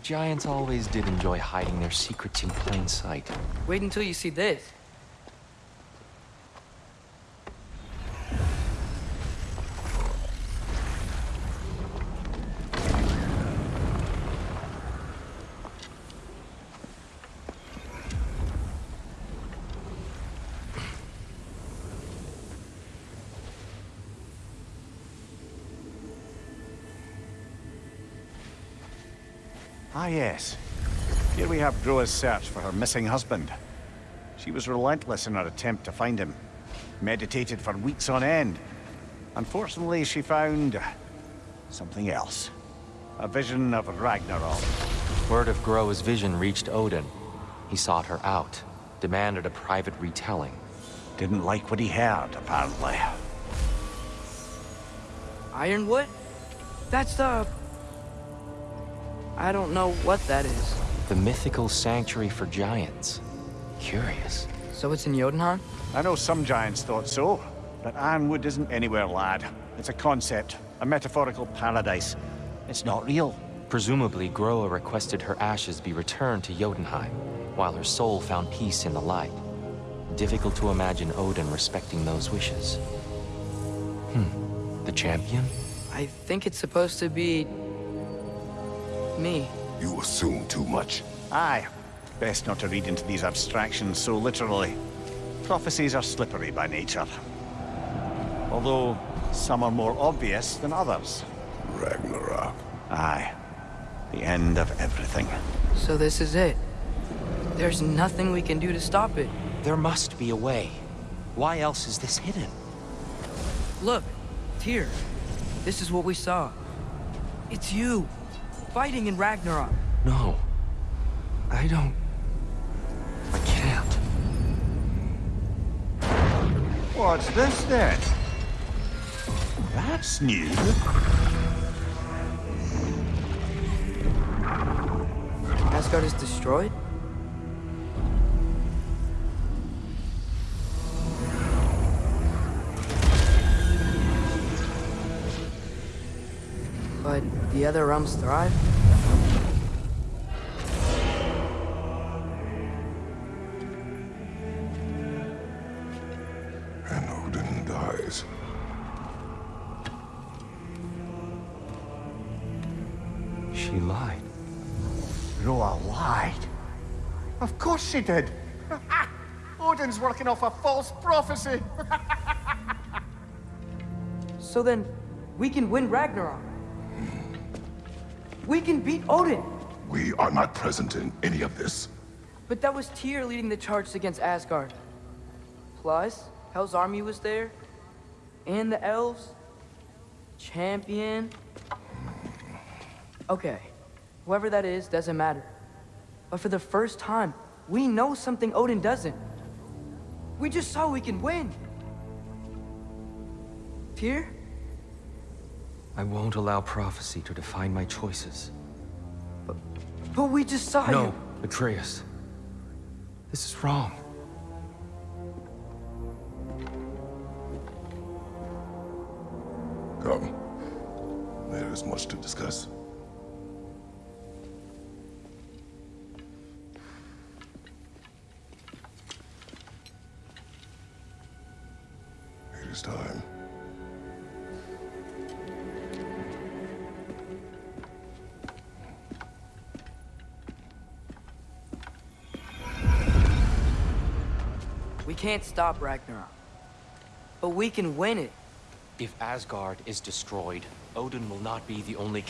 The Giants always did enjoy hiding their secrets in plain sight. Wait until you see this. Ah, yes. Here we have Groa's search for her missing husband. She was relentless in her attempt to find him. Meditated for weeks on end. Unfortunately, she found... something else. A vision of Ragnarok. Word of Groa's vision reached Odin. He sought her out, demanded a private retelling. Didn't like what he heard, apparently. Ironwood? That's the... I don't know what that is. The mythical sanctuary for giants. Curious. So it's in Jotunheim? I know some giants thought so, but Ironwood isn't anywhere, lad. It's a concept, a metaphorical paradise. It's not real. Presumably, Groa requested her ashes be returned to Jotunheim, while her soul found peace in the light. Difficult to imagine Odin respecting those wishes. Hmm. The champion? I think it's supposed to be... me. You assume too much. Aye. Best not to read into these abstractions so literally. Prophecies are slippery by nature. Although, some are more obvious than others. Ragnarok. Aye. The end of everything. So this is it. There's nothing we can do to stop it. There must be a way. Why else is this hidden? Look, Tyr. This is what we saw. It's you, fighting in Ragnarok. No. I don't... I can't. What's this then? That's new. Asgard is destroyed? But the other realms thrive? And Odin dies. She lied. Groa lied. Of course she did. Odin's working off a false prophecy. So then, we can win Ragnarok. We can beat Odin. We are not present in any of this. But that was Tyr leading the charge against Asgard. Plus, Hell's army was there. And the elves. Champion. Okay, whoever that is doesn't matter. But for the first time, we know something Odin doesn't. We just saw we can win. Tyr? I won't allow prophecy to define my choices. But we just saw No. Atreus. This is wrong. Come. There is much to discuss. It is time. We can't stop Ragnarok. But we can win it. If Asgard is destroyed, Odin will not be the only